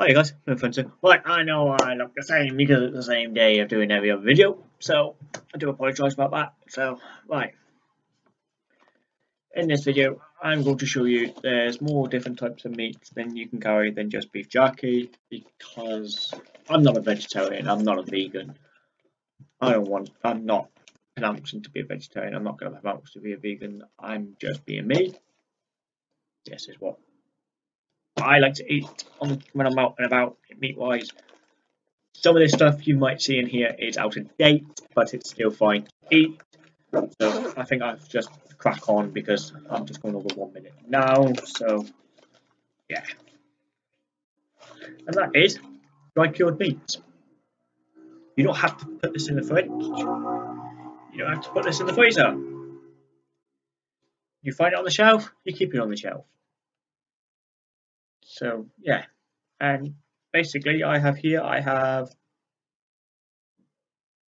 Hi guys, no offensive. Right, I know I look the same because it's the same day of doing every other video, so I do apologise about that. So, right. In this video, I'm going to show you there's more different types of meats than you can carry than just beef jerky because I'm not a vegetarian, I'm not a vegan. I don't want, I'm not announcing to be a vegetarian, I'm not going to announce to be a vegan, I'm just being me. This is what I like to eat on, when I'm out and about meat wise. Some of this stuff you might see in here is out of date, but it's still fine to eat. So I think I've just crack on because I'm just going over one minute now. So yeah. And that is dry cured meats. You don't have to put this in the fridge. You don't have to put this in the freezer. You find it on the shelf, you keep it on the shelf. So yeah, and basically I have here, I have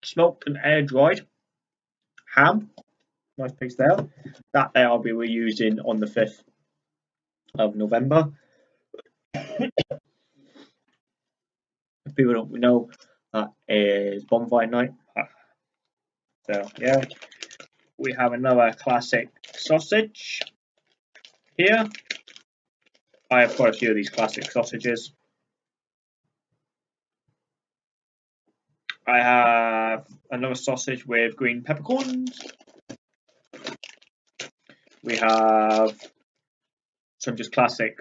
smoked and air dried ham, nice piece there. That there I'll be reusing on the 5th of November. if people don't know, that is bonfire night. So yeah, we have another classic sausage here. I have quite a few of these classic sausages. I have another sausage with green peppercorns. We have some just classic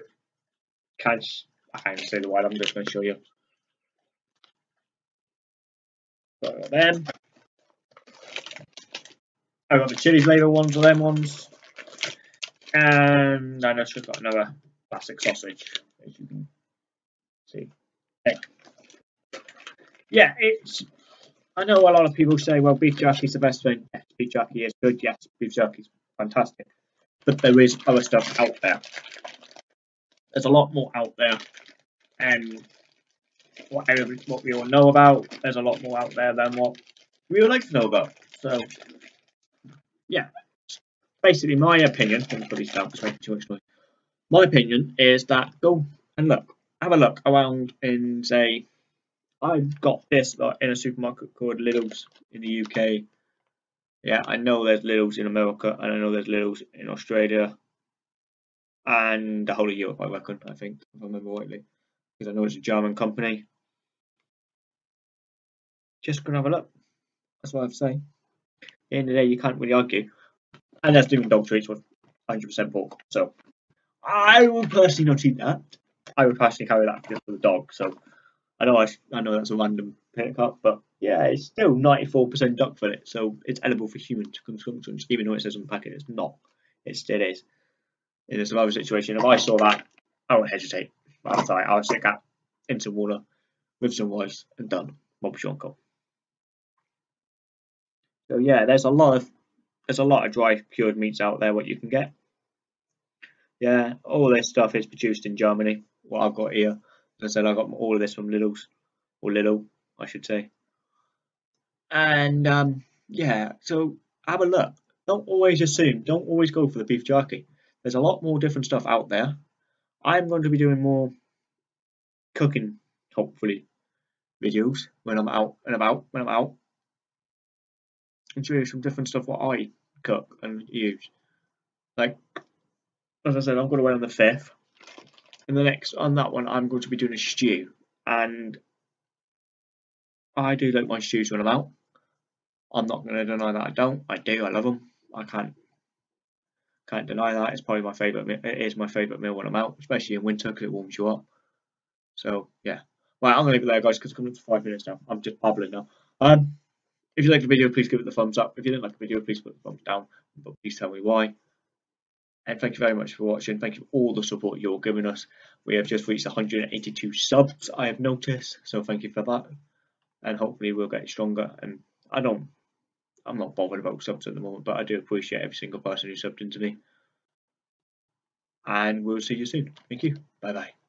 cash. I can't say the word, I'm just going to show you. So them. I got the chili flavour ones, them ones. And I know she's got another classic sausage, as you can see. Yeah, it's. I know a lot of people say, well, beef jerky is the best thing. Yes, beef jerky is good. Yes, beef jerky is fantastic. But there is other stuff out there. There's a lot more out there. And what, what we all know about, there's a lot more out there than what we would like to know about. So, yeah. Basically, my opinion, making too much noise my opinion is that go and look, have a look around and say, I've got this like, in a supermarket called Lidl's in the UK. Yeah, I know there's Lidl's in America, and I know there's Lidl's in Australia, and the whole of Europe, I reckon, I think, if I remember rightly, because I know it's a German company. Just gonna have a look. That's what I have to say. At the end of the day, you can't really argue. And that's doing dog treats with 100% pork, so I would personally not eat that. I would personally carry that just for the dog. So I know I, I know that's a random pickup, but yeah, it's still 94% duck fillet, so it's edible for human consumption. Even though it says on the packet it's not, it still is. In a survival situation, if I saw that, I wouldn't hesitate. I'll try. I'll stick that in some water with some rice and done. Your uncle. So yeah, there's a lot of there's a lot of dry cured meats out there what you can get. Yeah, all this stuff is produced in Germany. What I've got here, as I said, I got all of this from Lidl's, or Lidl, I should say. And um, yeah, so have a look. Don't always assume. Don't always go for the beef jerky. There's a lot more different stuff out there. I'm going to be doing more cooking, hopefully, videos when I'm out and about. When I'm out, and show you some different stuff what I cook and use. Like as I said, I'm going away on the 5th. And the next, on that one, I'm going to be doing a stew. And I do like my stews when I'm out. I'm not going to deny that I don't. I do. I love them. I can't can't deny that. It's probably my favourite. It is my favourite meal when I'm out, especially in winter because it warms you up. So yeah. Right, I'm gonna leave it there, guys, because it's coming up to five minutes now. I'm just babbling now. Um, if you liked the video, please give it the thumbs up. If you didn't like the video, please put the thumbs down. But please tell me why. And thank you very much for watching. Thank you for all the support you're giving us. We have just reached 182 subs, I have noticed. So thank you for that. And hopefully we'll get stronger. And I don't, I'm not bothered about subs at the moment, but I do appreciate every single person who subbed into me. And we'll see you soon. Thank you. Bye bye.